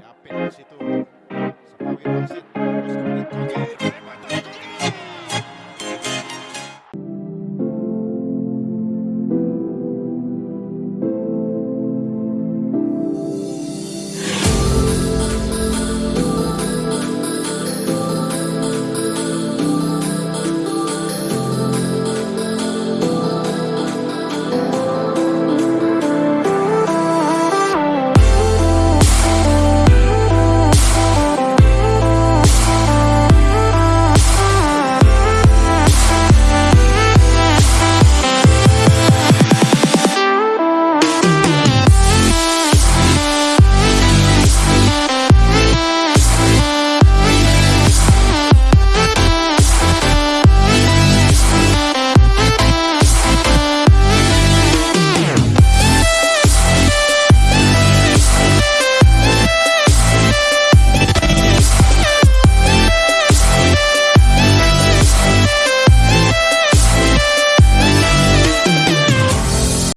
Apit di situ. Sepawi wasit. Terus kemudian